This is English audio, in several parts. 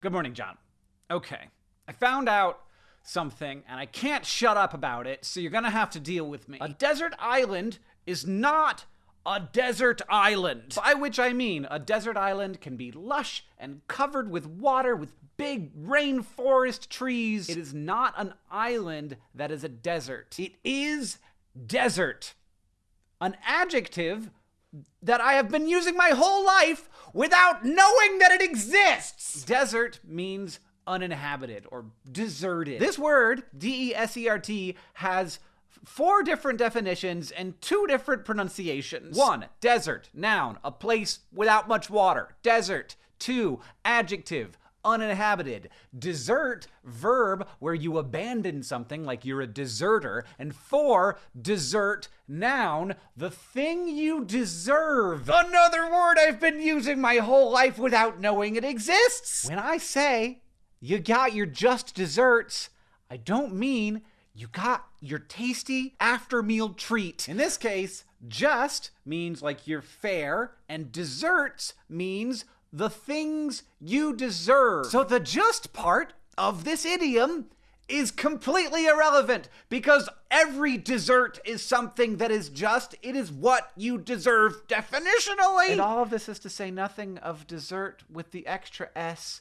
Good morning, John. Okay, I found out something and I can't shut up about it, so you're gonna have to deal with me. A desert island is not a desert island. By which I mean, a desert island can be lush and covered with water with big rainforest trees. It is not an island that is a desert. It is desert. An adjective that I have been using my whole life without knowing that it exists. Desert means uninhabited or deserted. This word, D E S E R T, has four different definitions and two different pronunciations. One, desert, noun, a place without much water. Desert. Two, adjective, uninhabited. Desert, verb, where you abandon something like you're a deserter. And four, desert, noun, the thing you deserve. Another word I've been using my whole life without knowing it exists. When I say you got your just deserts, I don't mean you got your tasty after meal treat. In this case, just means like you're fair, and deserts means the things you deserve. So the just part of this idiom is completely irrelevant because every desert is something that is just. It is what you deserve definitionally. And all of this is to say nothing of dessert with the extra S,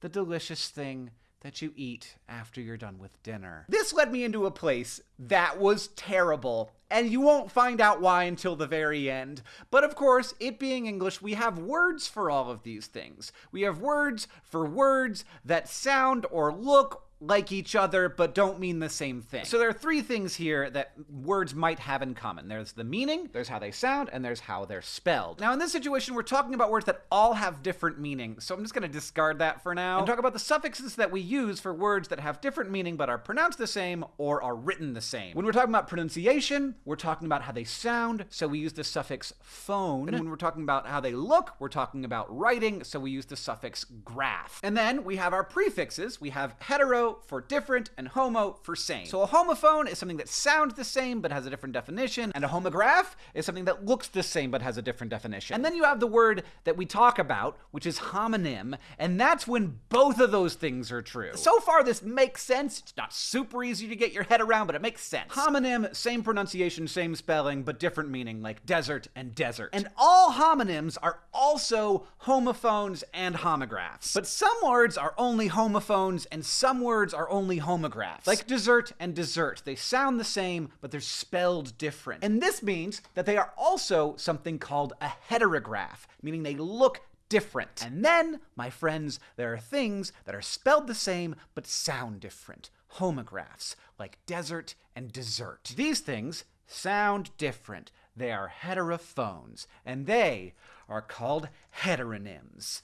the delicious thing that you eat after you're done with dinner. This led me into a place that was terrible, and you won't find out why until the very end. But of course, it being English, we have words for all of these things. We have words for words that sound or look like each other but don't mean the same thing. So there are three things here that words might have in common. There's the meaning, there's how they sound, and there's how they're spelled. Now in this situation, we're talking about words that all have different meanings, so I'm just gonna discard that for now and talk about the suffixes that we use for words that have different meaning but are pronounced the same or are written the same. When we're talking about pronunciation, we're talking about how they sound, so we use the suffix phone. And when we're talking about how they look, we're talking about writing, so we use the suffix graph. And then we have our prefixes. We have hetero, for different and homo for same. So a homophone is something that sounds the same but has a different definition, and a homograph is something that looks the same but has a different definition. And then you have the word that we talk about, which is homonym, and that's when both of those things are true. So far, this makes sense. It's not super easy to get your head around, but it makes sense. Homonym, same pronunciation, same spelling, but different meaning, like desert and desert. And all homonyms are also homophones and homographs. But some words are only homophones, and some words words are only homographs. Like desert and dessert. They sound the same, but they're spelled different. And this means that they are also something called a heterograph, meaning they look different. And then, my friends, there are things that are spelled the same but sound different. Homographs, like desert and desert. These things sound different. They are heterophones, and they are called heteronyms.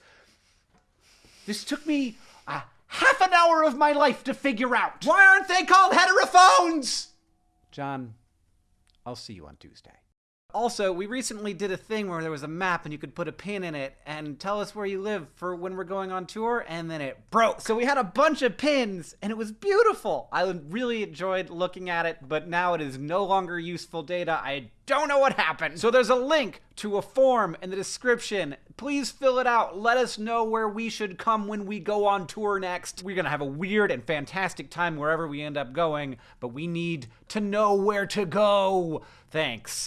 This took me a half an hour of my life to figure out. Why aren't they called heterophones? John, I'll see you on Tuesday. Also, we recently did a thing where there was a map and you could put a pin in it and tell us where you live for when we're going on tour, and then it broke. So we had a bunch of pins and it was beautiful. I really enjoyed looking at it, but now it is no longer useful data. I don't know what happened. So there's a link to a form in the description. Please fill it out. Let us know where we should come when we go on tour next. We're gonna have a weird and fantastic time wherever we end up going, but we need to know where to go. Thanks.